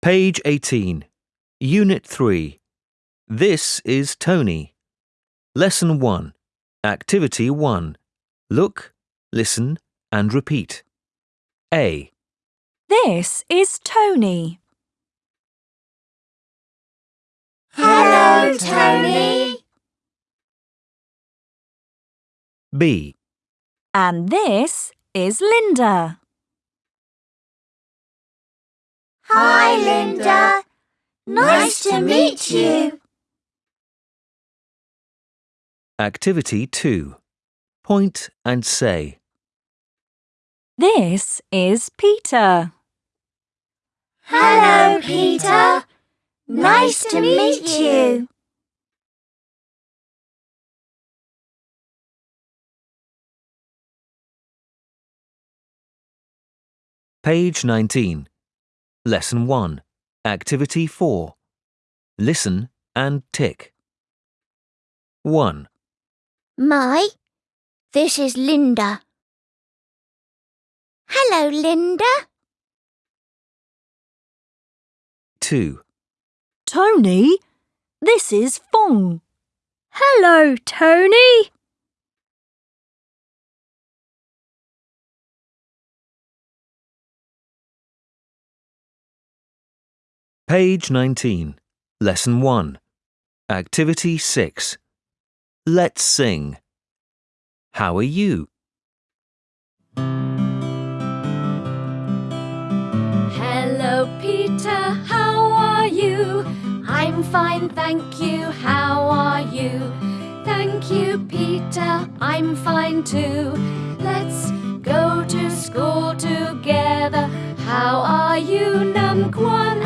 Page 18. Unit 3. This is Tony. Lesson 1. Activity 1. Look, listen, and repeat. A, This is Tony. Hello, Tony. B, And this is Linda. Hi, Linda. Nice to meet you. Activity 2. Point and say. This is Peter. Hello, Peter. Nice to meet you. Page 19. Lesson 1. Activity 4. Listen and tick. 1, Mai, this is Linda. Hello, Linda. 2, Tony, this is Phong. Hello, Tony. Page 19. Lesson 1. Activity 6. Let's sing. How are you? Hello, Peter, how are you? I'm fine, thank you, how are you? Thank you, Peter, I'm fine too. Let's go to school together. How are you, Num Kwan?